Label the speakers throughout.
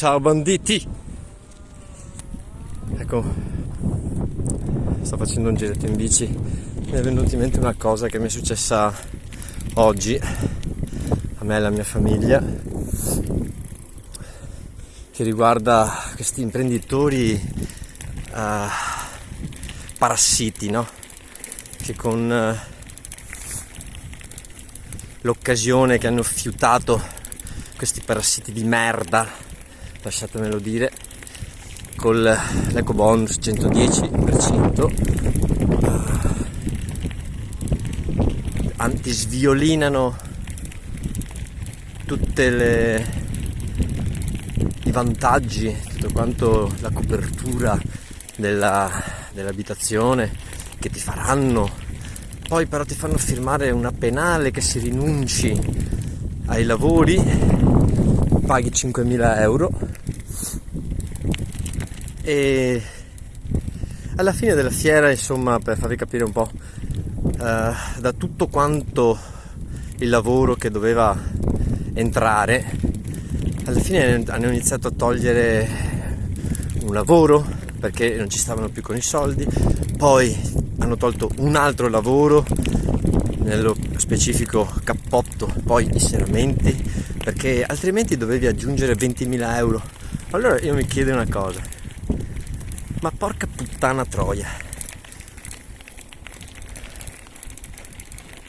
Speaker 1: Ciao banditi! Ecco, sto facendo un giretto in bici. Mi è venuta in mente una cosa che mi è successa oggi a me e alla mia famiglia che riguarda questi imprenditori uh, parassiti, no? Che con uh, l'occasione che hanno fiutato questi parassiti di merda lasciatemelo dire, con l'eco bonus 110%, uh, antisviolinano tutti i vantaggi, tutto quanto la copertura della, dell'abitazione che ti faranno, poi però ti fanno firmare una penale che si rinunci ai lavori paghi 5.000 euro. E alla fine della fiera insomma per farvi capire un po' eh, da tutto quanto il lavoro che doveva entrare alla fine hanno iniziato a togliere un lavoro perché non ci stavano più con i soldi. Poi hanno tolto un altro lavoro nello specifico cappotto poi i serramenti perché altrimenti dovevi aggiungere 20.000 euro. Allora io mi chiedo una cosa, ma porca puttana troia,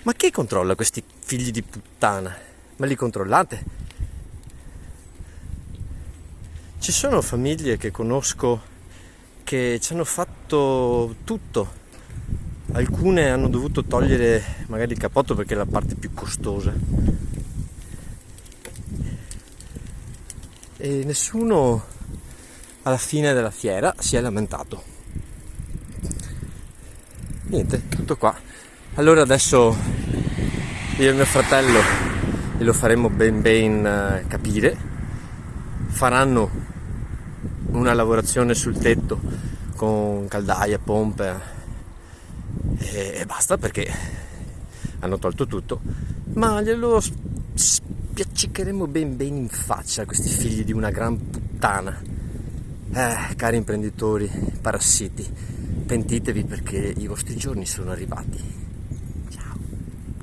Speaker 1: ma chi controlla questi figli di puttana? Ma li controllate? Ci sono famiglie che conosco che ci hanno fatto tutto. Alcune hanno dovuto togliere magari il cappotto perché è la parte più costosa e nessuno alla fine della fiera si è lamentato. Niente, tutto qua. Allora adesso io e mio fratello glielo faremo ben ben eh, capire, faranno una lavorazione sul tetto con caldaia, pompe e basta perché hanno tolto tutto, ma glielo spiaccicheremo ben ben in faccia questi figli di una gran puttana. Eh, cari imprenditori, parassiti, pentitevi perché i vostri giorni sono arrivati.